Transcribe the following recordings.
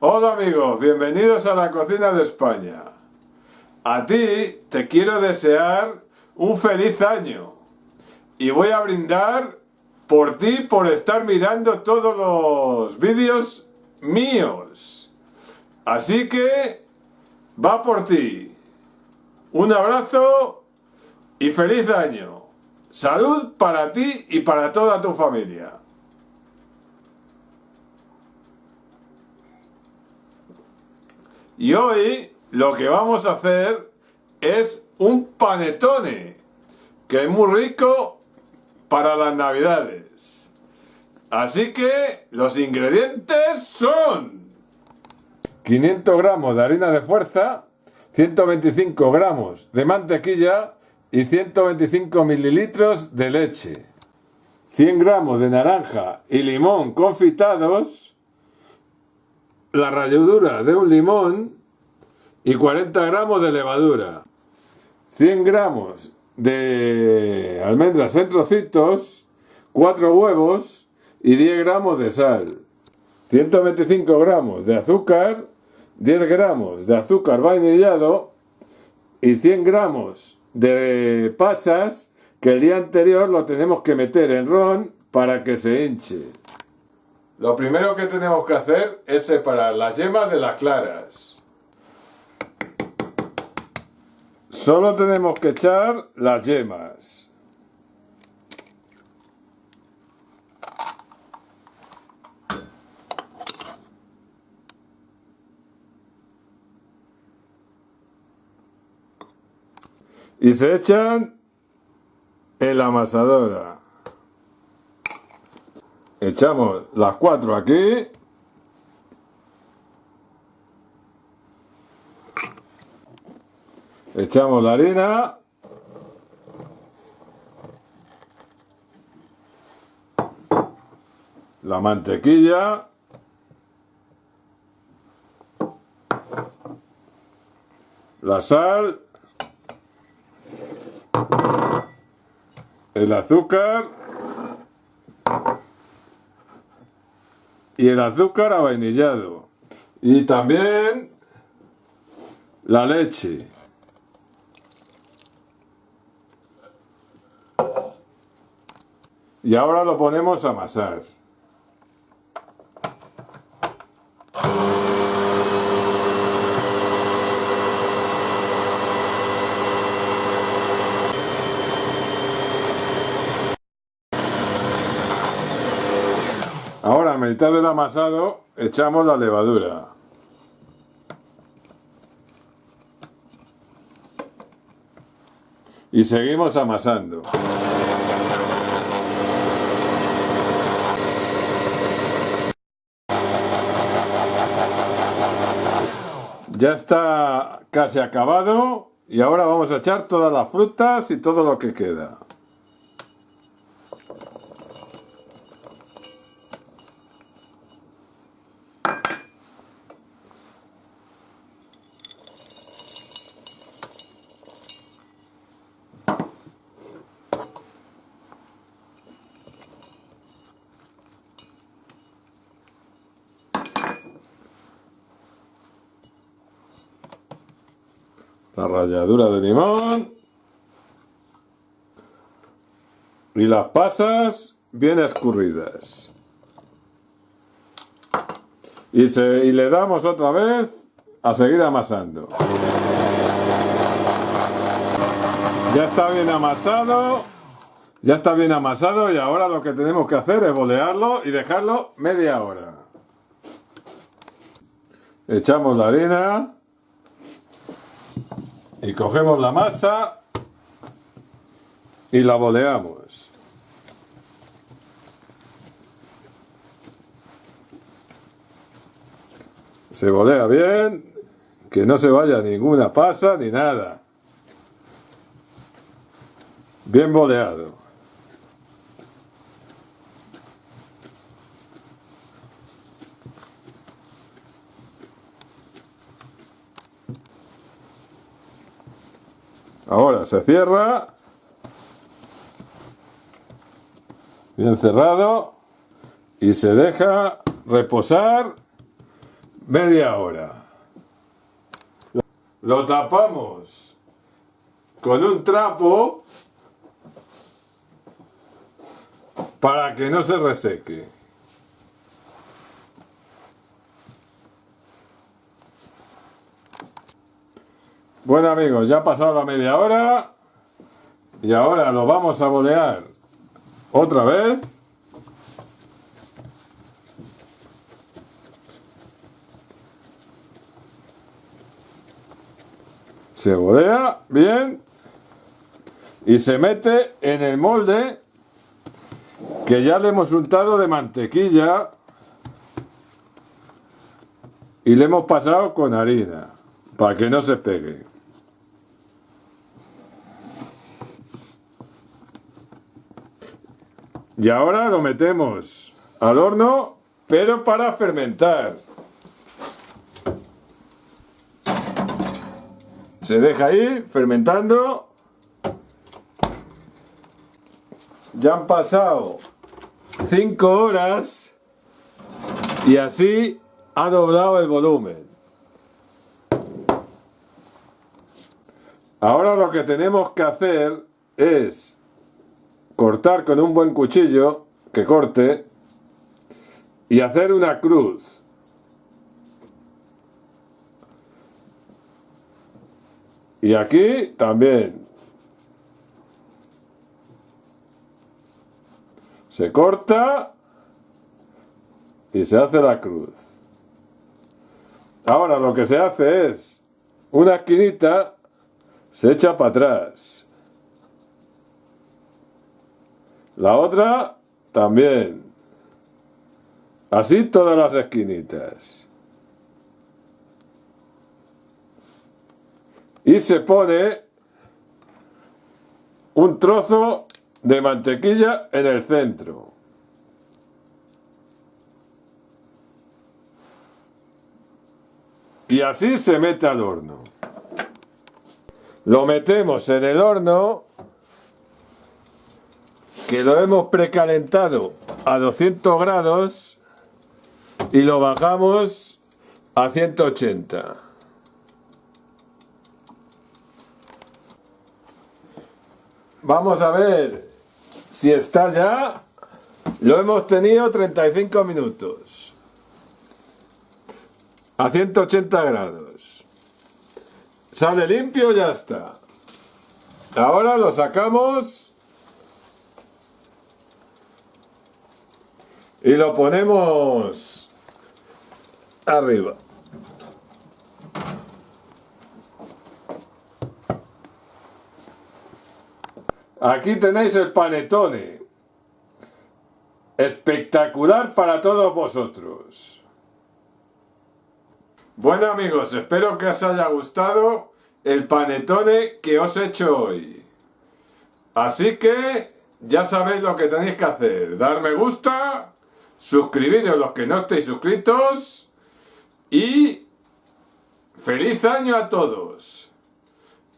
Hola amigos, bienvenidos a la cocina de España. A ti te quiero desear un feliz año y voy a brindar por ti por estar mirando todos los vídeos míos. Así que va por ti. Un abrazo y feliz año. Salud para ti y para toda tu familia. Y hoy lo que vamos a hacer es un panetone, que es muy rico para las navidades. Así que los ingredientes son 500 gramos de harina de fuerza, 125 gramos de mantequilla y 125 mililitros de leche, 100 gramos de naranja y limón confitados, la ralladura de un limón y 40 gramos de levadura, 100 gramos de almendras en trocitos, 4 huevos y 10 gramos de sal, 125 gramos de azúcar, 10 gramos de azúcar vainillado y 100 gramos de pasas que el día anterior lo tenemos que meter en ron para que se hinche. Lo primero que tenemos que hacer es separar las yemas de las claras. Solo tenemos que echar las yemas. Y se echan en la amasadora. Echamos las cuatro aquí. Echamos la harina. La mantequilla. La sal. El azúcar. y el azúcar avainillado y también la leche y ahora lo ponemos a amasar Ahora a mitad del amasado echamos la levadura. Y seguimos amasando. Ya está casi acabado y ahora vamos a echar todas las frutas y todo lo que queda. La ralladura de limón. Y las pasas bien escurridas. Y, y le damos otra vez a seguir amasando. Ya está bien amasado ya está bien amasado y ahora lo que tenemos que hacer es bolearlo y dejarlo media hora. Echamos la harina y cogemos la masa y la boleamos. Se bolea bien, que no se vaya ninguna pasa ni nada. Bien boleado. Ahora se cierra. Bien cerrado. Y se deja reposar media hora. Lo tapamos con un trapo para que no se reseque. Bueno amigos, ya ha pasado la media hora y ahora lo vamos a bolear otra vez. Se bolea bien y se mete en el molde que ya le hemos untado de mantequilla y le hemos pasado con harina para que no se pegue. Y ahora lo metemos al horno, pero para fermentar. Se deja ahí fermentando. Ya han pasado 5 horas y así ha doblado el volumen. Ahora lo que tenemos que hacer es cortar con un buen cuchillo que corte y hacer una cruz. Y aquí también. Se corta y se hace la cruz. Ahora lo que se hace es una esquinita se echa para atrás. La otra también. Así todas las esquinitas. Y se pone un trozo de mantequilla en el centro. Y así se mete al horno. Lo metemos en el horno que lo hemos precalentado a 200 grados y lo bajamos a 180. Vamos a ver si está ya. Lo hemos tenido 35 minutos. A 180 grados. Sale limpio, ya está. Ahora lo sacamos y lo ponemos arriba. Aquí tenéis el panetone. Espectacular para todos vosotros. Bueno amigos, espero que os haya gustado el panetone que os he hecho hoy. Así que ya sabéis lo que tenéis que hacer. Dar me gusta suscribiros los que no estéis suscritos y feliz año a todos.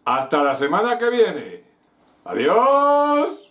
Hasta la semana que viene. Adiós.